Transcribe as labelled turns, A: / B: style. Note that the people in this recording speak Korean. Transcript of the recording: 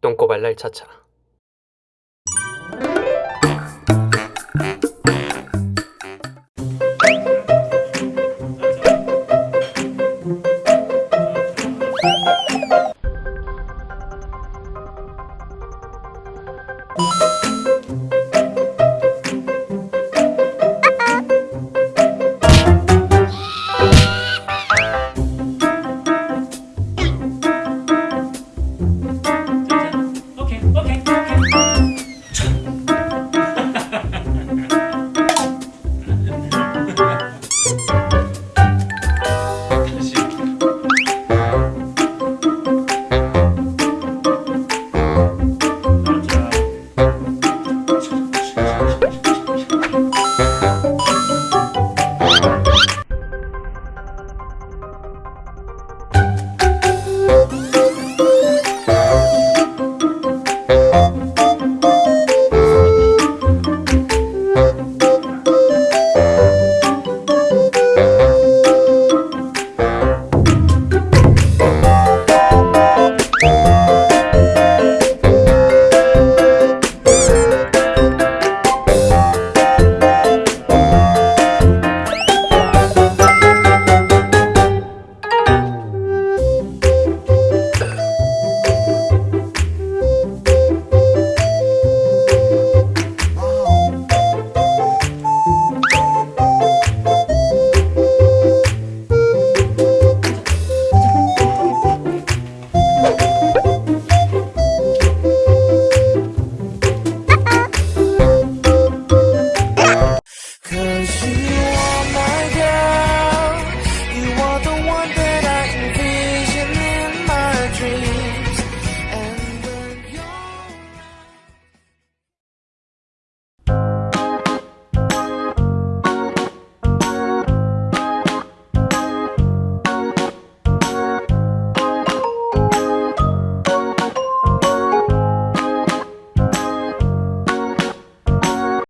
A: 똥꼬발랄 차차. Okay, okay.